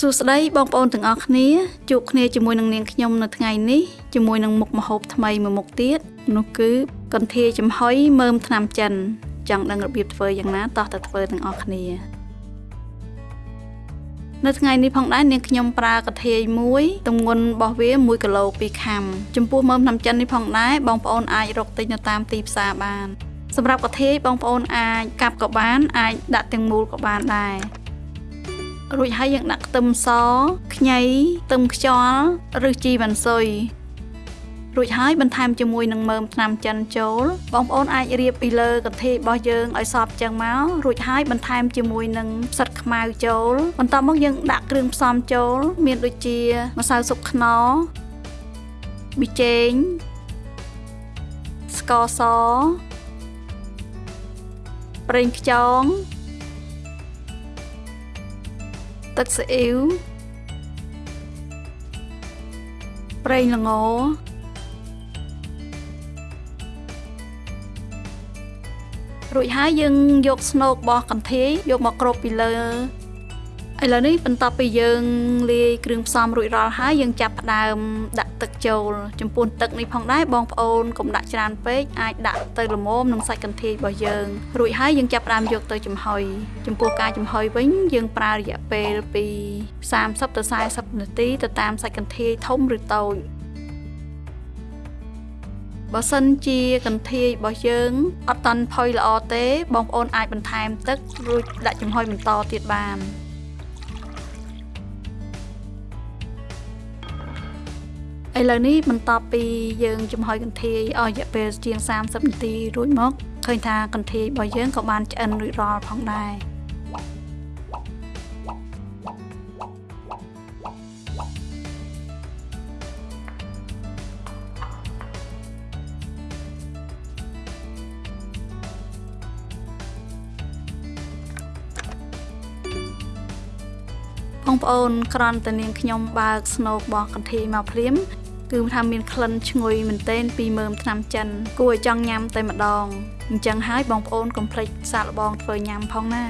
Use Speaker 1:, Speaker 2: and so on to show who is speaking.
Speaker 1: សួស្តីបងប្អូនទាំងអស់គ្នាជួបគ្នាជាមួយនឹងនាងខ្ញុំនៅថ្ងៃនេះជាមួយនឹងមុខម្ហូបថ្មីមួយមុខទៀតនោះគឺកន្ធាយចំហុយមើមថ្នាំចិន ចង់ដឹងរបៀបធ្វើយ៉ាងណាតោះទៅធ្វើទាំងអស់គ្នានៅថ្ងៃនេះផងដែរនាងខ្ញុំប្រើកាធាយមួយទម្ងន់របស់វា1គីឡូ2ខាំចំពោះមើមថ្នាំចិននេះផងដែរបងប្អូនអាចរកទិញនៅតាមទីផ្សារបាន សម្រាប់កាធាយបងប្អូនអាចកាប់ក៏បាន អាចដាក់ទាំងមូលក៏បានដែរ រួចហើយយើងដាក់ខ្ទឹមសខ្ញីខ្ទឹមខ្យល់ឬជីវ៉ាន់ស៊ុយរួចហើយបន្ថែមជាមួយនឹងមើមថ្នាំចិនចូលបងប្អូនអាចរៀបពីលើកន្ទេលរបស់យើងឲ្យសព្វចឹងមករួចហើយបន្ថែមជាមួយនឹងផ្សិតខ្មៅចូលបន្ទាប់មកយើងដាក់គ្រឿងផ្សំចូល មានដូចជាម្សៅស៊ុបខ្នុរប៊ីចេងស្ករសប្រេងខ្យង ទឹកស៊ីអ៊ីវប្រេងល្ងរួចហើយយើងយកស្នូកបោះកន្ធាយយកមកគ្របពីលើ ឥឡូវនេះបន្ទាប់ពីយើងលាយគ្រឿងផ្សំរួចរាល់ហើយយើងចាប់ផ្ដើមដាក់ទឹកចូល ចំពោះទឹកនេះផងដែរបងប្អូនកុំដាក់ច្រើនពេកអាចដាក់ទៅល្មមនឹងសាច់កន្ធាយរបស់យើងរួចហើយយើងចាប់ផ្ដើមយកទៅចំហុយចំពោះការចំហុយវិញយើងប្រើរយៈពេលពី30ទៅ40នាទីទៅតាមសាច់កន្ធាយធំឬតូចបើសិនជាកន្ធាយរបស់យើងអត់តាន់ផុយល្អទេបងប្អូនអាចបន្ថែមទឹករួចដាក់ចំហុយបន្តទៀតបាន ឥឡូវនេះបន្ទាប់ពីយើងចំហុយកន្ធាយអស់រយៈពេលជាង30នាទីរួចមកឃើញថាកន្ធាយរបស់យើងក៏បានឆ្អិនរួចរាល់ផងដែរបងប្អូនក្រន់តែនាងខ្ញុំបើកស្នូកបោះកន្ធាយមកភ្លាម គឺថាមានក្លិនឈ្ងុយមែនទែនពីមើមថ្នាំចិន គួរឲ្យចង់ញ៉ាំតែម្ដងអញ្ចឹងហើយបងប្អូនកុំភ្លេចសាកល្បងធ្វើញ៉ាំផងណា